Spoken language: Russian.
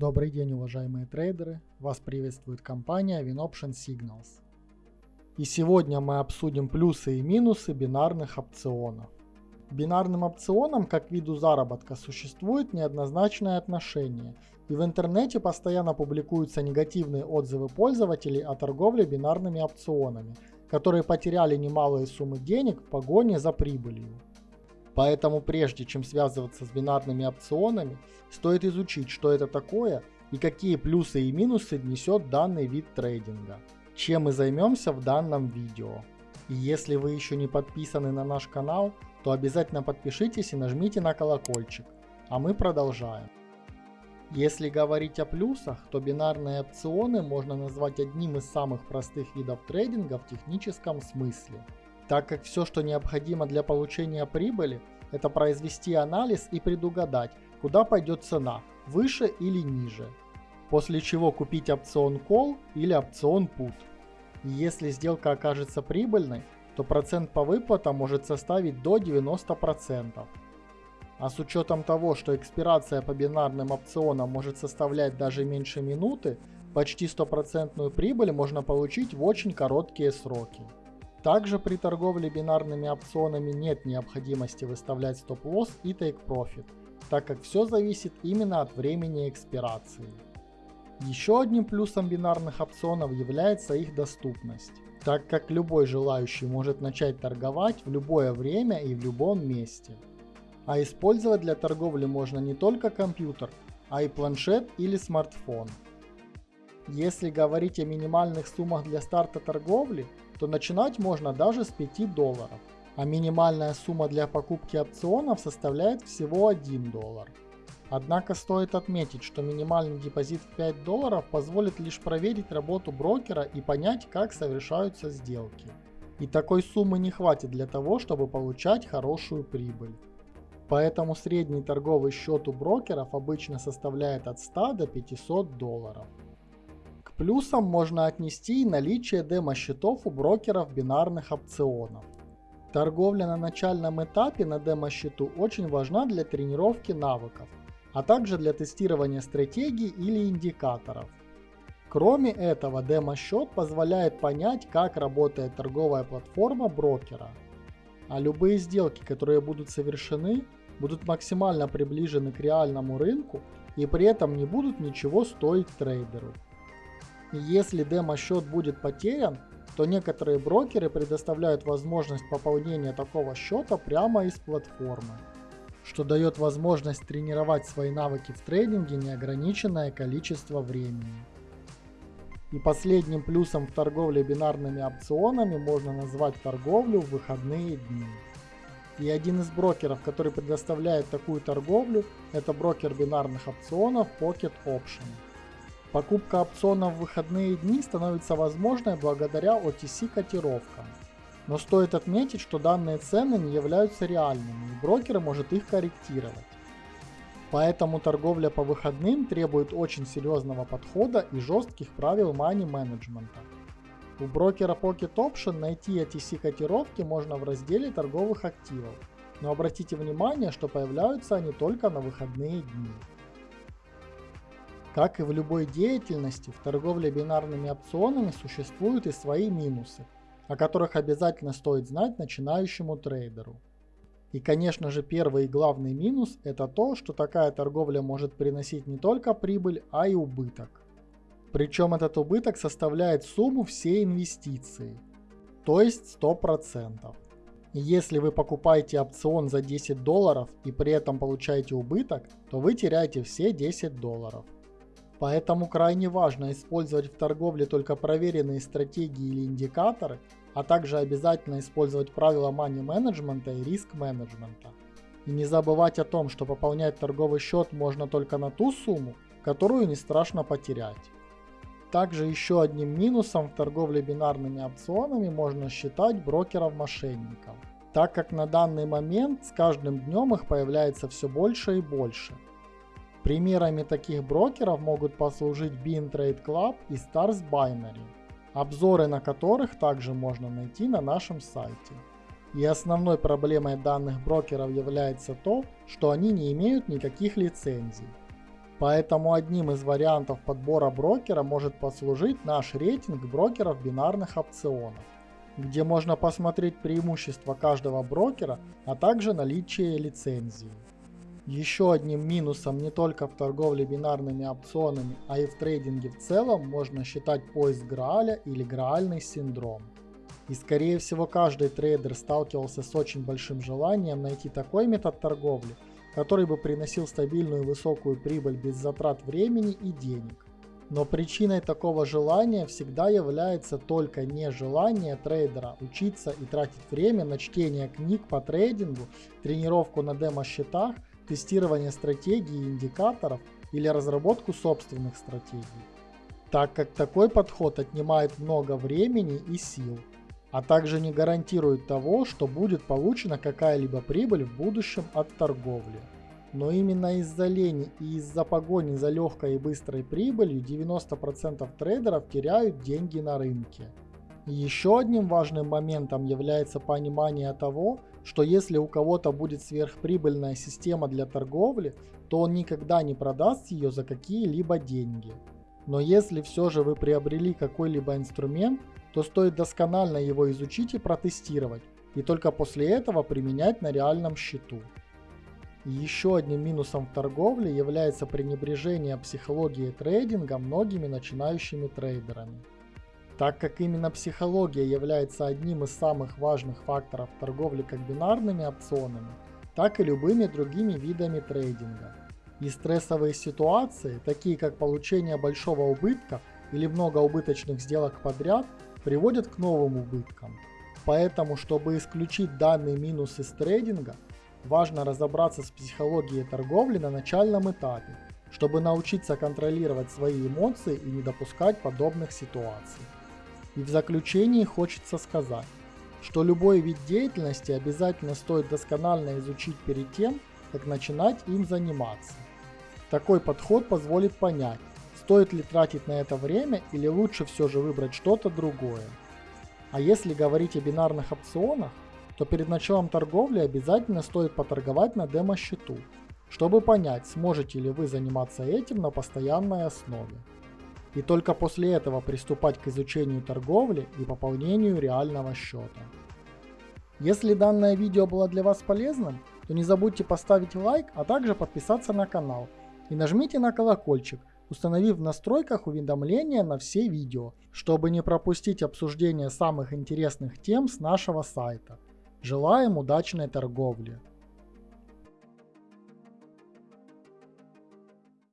Добрый день, уважаемые трейдеры! Вас приветствует компания WinOption Signals. И сегодня мы обсудим плюсы и минусы бинарных опционов. Бинарным опционам как виду заработка существует неоднозначное отношение, и в интернете постоянно публикуются негативные отзывы пользователей о торговле бинарными опционами, которые потеряли немалые суммы денег в погоне за прибылью. Поэтому прежде чем связываться с бинарными опционами, стоит изучить, что это такое и какие плюсы и минусы несет данный вид трейдинга, чем мы займемся в данном видео. И если вы еще не подписаны на наш канал, то обязательно подпишитесь и нажмите на колокольчик, а мы продолжаем. Если говорить о плюсах, то бинарные опционы можно назвать одним из самых простых видов трейдинга в техническом смысле – так как все, что необходимо для получения прибыли, это произвести анализ и предугадать, куда пойдет цена, выше или ниже. После чего купить опцион Call или опцион Put. И если сделка окажется прибыльной, то процент по выплатам может составить до 90%. А с учетом того, что экспирация по бинарным опционам может составлять даже меньше минуты, почти стопроцентную прибыль можно получить в очень короткие сроки. Также при торговле бинарными опционами нет необходимости выставлять стоп-лосс и take-profit, так как все зависит именно от времени экспирации. Еще одним плюсом бинарных опционов является их доступность, так как любой желающий может начать торговать в любое время и в любом месте. А использовать для торговли можно не только компьютер, а и планшет или смартфон. Если говорить о минимальных суммах для старта торговли, то начинать можно даже с 5 долларов, а минимальная сумма для покупки опционов составляет всего 1 доллар. Однако стоит отметить, что минимальный депозит в 5 долларов позволит лишь проверить работу брокера и понять, как совершаются сделки. И такой суммы не хватит для того, чтобы получать хорошую прибыль. Поэтому средний торговый счет у брокеров обычно составляет от 100 до 500 долларов. Плюсом можно отнести и наличие демо-счетов у брокеров бинарных опционов. Торговля на начальном этапе на демо-счету очень важна для тренировки навыков, а также для тестирования стратегий или индикаторов. Кроме этого, демо-счет позволяет понять, как работает торговая платформа брокера. А любые сделки, которые будут совершены, будут максимально приближены к реальному рынку и при этом не будут ничего стоить трейдеру. Если демо-счет будет потерян, то некоторые брокеры предоставляют возможность пополнения такого счета прямо из платформы, что дает возможность тренировать свои навыки в трейдинге неограниченное количество времени. И последним плюсом в торговле бинарными опционами можно назвать торговлю в выходные дни. И один из брокеров, который предоставляет такую торговлю, это брокер бинарных опционов Pocket Option. Покупка опционов в выходные дни становится возможной благодаря OTC котировкам. Но стоит отметить, что данные цены не являются реальными, и брокер может их корректировать. Поэтому торговля по выходным требует очень серьезного подхода и жестких правил money менеджмента. У брокера Pocket Option найти OTC котировки можно в разделе торговых активов, но обратите внимание, что появляются они только на выходные дни. Как и в любой деятельности, в торговле бинарными опционами существуют и свои минусы, о которых обязательно стоит знать начинающему трейдеру. И конечно же первый и главный минус это то, что такая торговля может приносить не только прибыль, а и убыток. Причем этот убыток составляет сумму всей инвестиции, то есть 100%. Если вы покупаете опцион за 10 долларов и при этом получаете убыток, то вы теряете все 10 долларов. Поэтому крайне важно использовать в торговле только проверенные стратегии или индикаторы, а также обязательно использовать правила money менеджмента и риск менеджмента. И не забывать о том, что пополнять торговый счет можно только на ту сумму, которую не страшно потерять. Также еще одним минусом в торговле бинарными опционами можно считать брокеров-мошенников, так как на данный момент с каждым днем их появляется все больше и больше – Примерами таких брокеров могут послужить Bean Trade Club и Stars Binary, обзоры на которых также можно найти на нашем сайте. И основной проблемой данных брокеров является то, что они не имеют никаких лицензий. Поэтому одним из вариантов подбора брокера может послужить наш рейтинг брокеров бинарных опционов, где можно посмотреть преимущества каждого брокера, а также наличие лицензии. Еще одним минусом не только в торговле бинарными опционами, а и в трейдинге в целом можно считать поиск Грааля или Граальный синдром. И скорее всего каждый трейдер сталкивался с очень большим желанием найти такой метод торговли, который бы приносил стабильную высокую прибыль без затрат времени и денег. Но причиной такого желания всегда является только нежелание трейдера учиться и тратить время на чтение книг по трейдингу, тренировку на демо-счетах, тестирование стратегий и индикаторов или разработку собственных стратегий. Так как такой подход отнимает много времени и сил, а также не гарантирует того, что будет получена какая-либо прибыль в будущем от торговли. Но именно из-за лени и из-за погони за легкой и быстрой прибылью 90% трейдеров теряют деньги на рынке. Еще одним важным моментом является понимание того, что если у кого-то будет сверхприбыльная система для торговли, то он никогда не продаст ее за какие-либо деньги. Но если все же вы приобрели какой-либо инструмент, то стоит досконально его изучить и протестировать, и только после этого применять на реальном счету. Еще одним минусом в торговле является пренебрежение психологией трейдинга многими начинающими трейдерами. Так как именно психология является одним из самых важных факторов торговли как бинарными опционами, так и любыми другими видами трейдинга. И стрессовые ситуации, такие как получение большого убытка или много убыточных сделок подряд, приводят к новым убыткам. Поэтому, чтобы исключить данный минус из трейдинга, важно разобраться с психологией торговли на начальном этапе, чтобы научиться контролировать свои эмоции и не допускать подобных ситуаций. И в заключении хочется сказать, что любой вид деятельности обязательно стоит досконально изучить перед тем, как начинать им заниматься. Такой подход позволит понять, стоит ли тратить на это время или лучше все же выбрать что-то другое. А если говорить о бинарных опционах, то перед началом торговли обязательно стоит поторговать на демо-счету, чтобы понять, сможете ли вы заниматься этим на постоянной основе. И только после этого приступать к изучению торговли и пополнению реального счета. Если данное видео было для вас полезным, то не забудьте поставить лайк, а также подписаться на канал и нажмите на колокольчик, установив в настройках уведомления на все видео, чтобы не пропустить обсуждение самых интересных тем с нашего сайта. Желаем удачной торговли!